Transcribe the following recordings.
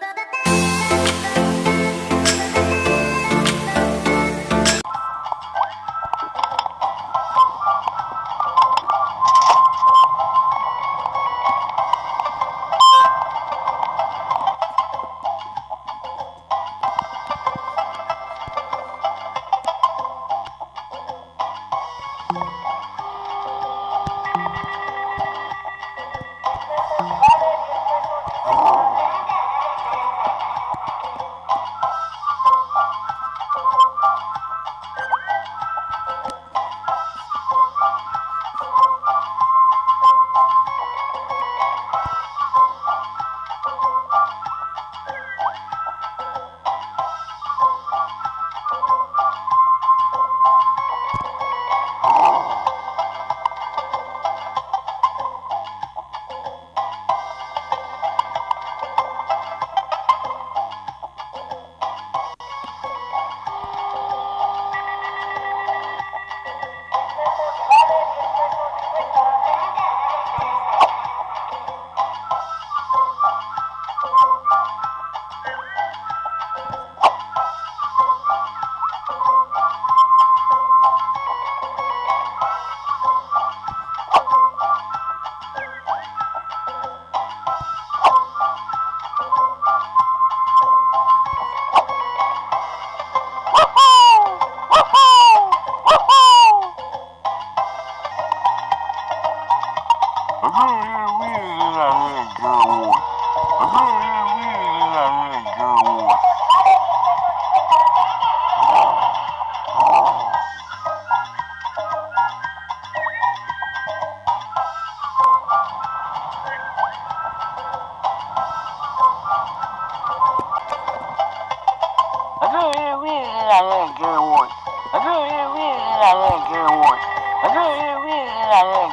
だだ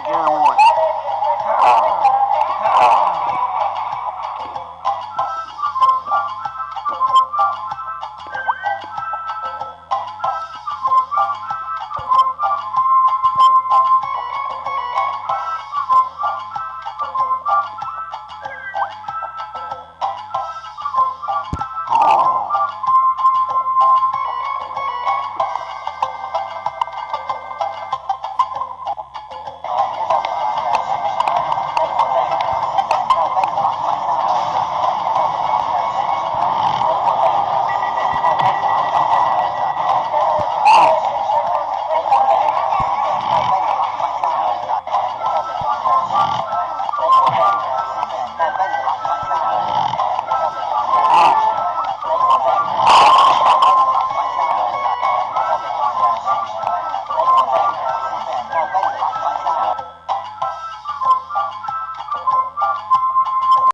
again.